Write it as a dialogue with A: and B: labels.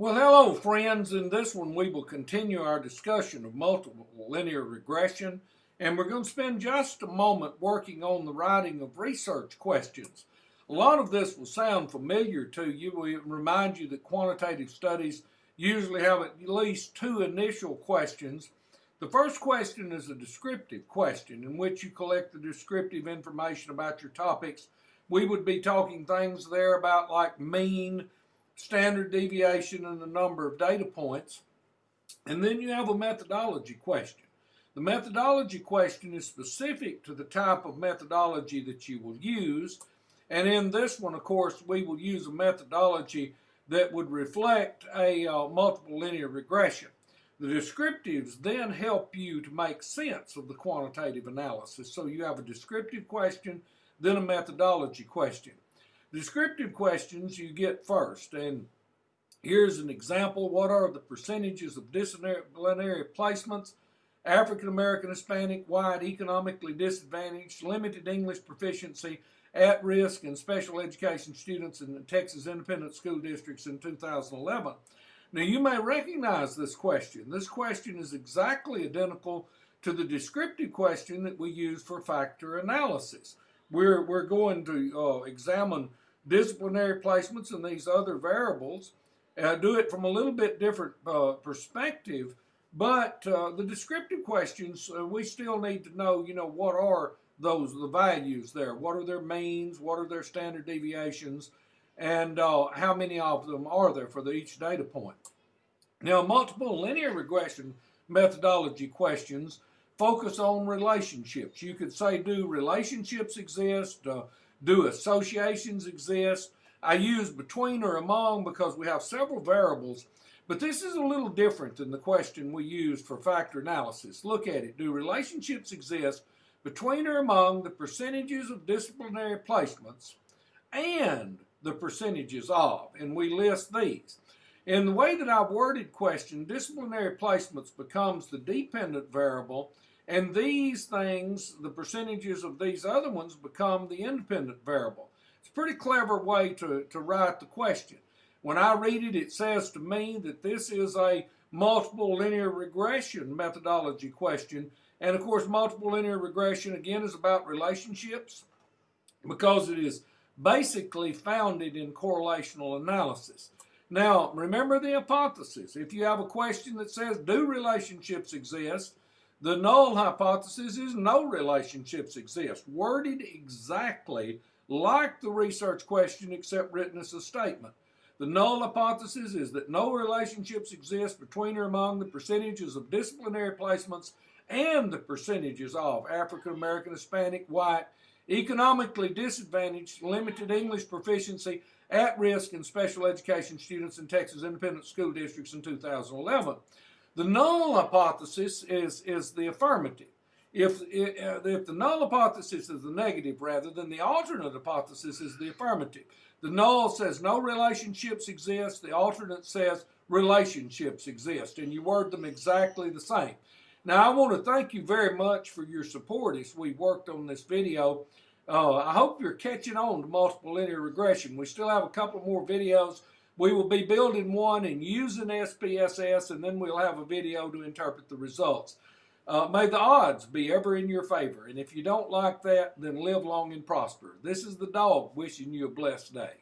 A: Well, hello, friends. In this one, we will continue our discussion of multiple linear regression, and we're going to spend just a moment working on the writing of research questions. A lot of this will sound familiar to you. We remind you that quantitative studies usually have at least two initial questions. The first question is a descriptive question in which you collect the descriptive information about your topics. We would be talking things there about like mean, standard deviation and the number of data points. And then you have a methodology question. The methodology question is specific to the type of methodology that you will use. And in this one, of course, we will use a methodology that would reflect a uh, multiple linear regression. The descriptives then help you to make sense of the quantitative analysis. So you have a descriptive question, then a methodology question. Descriptive questions you get first, and here's an example. What are the percentages of disciplinary placements? African American, Hispanic, white, economically disadvantaged, limited English proficiency, at risk, and special education students in the Texas Independent School Districts in 2011. Now, you may recognize this question. This question is exactly identical to the descriptive question that we use for factor analysis. We're, we're going to uh, examine disciplinary placements and these other variables, uh, do it from a little bit different uh, perspective, but uh, the descriptive questions, uh, we still need to know, you know, what are those, the values there? What are their means? What are their standard deviations? And uh, how many of them are there for the, each data point? Now, multiple linear regression methodology questions focus on relationships. You could say, do relationships exist? Uh, do associations exist? I use between or among because we have several variables, but this is a little different than the question we used for factor analysis. Look at it. Do relationships exist between or among the percentages of disciplinary placements and the percentages of? And we list these. In the way that I've worded question, disciplinary placements becomes the dependent variable and these things, the percentages of these other ones become the independent variable. It's a pretty clever way to, to write the question. When I read it, it says to me that this is a multiple linear regression methodology question. And of course, multiple linear regression again is about relationships because it is basically founded in correlational analysis. Now, remember the hypothesis. If you have a question that says, do relationships exist? The null hypothesis is no relationships exist, worded exactly like the research question except written as a statement. The null hypothesis is that no relationships exist between or among the percentages of disciplinary placements and the percentages of African American, Hispanic, white, economically disadvantaged, limited English proficiency, at risk, and special education students in Texas independent school districts in 2011. The null hypothesis is, is the affirmative. If, if the null hypothesis is the negative rather than the alternate hypothesis is the affirmative. The null says no relationships exist. The alternate says relationships exist. And you word them exactly the same. Now, I want to thank you very much for your support as we worked on this video. Uh, I hope you're catching on to multiple linear regression. We still have a couple more videos we will be building one and using SPSS, and then we'll have a video to interpret the results. Uh, may the odds be ever in your favor, and if you don't like that, then live long and prosper. This is the dog wishing you a blessed day.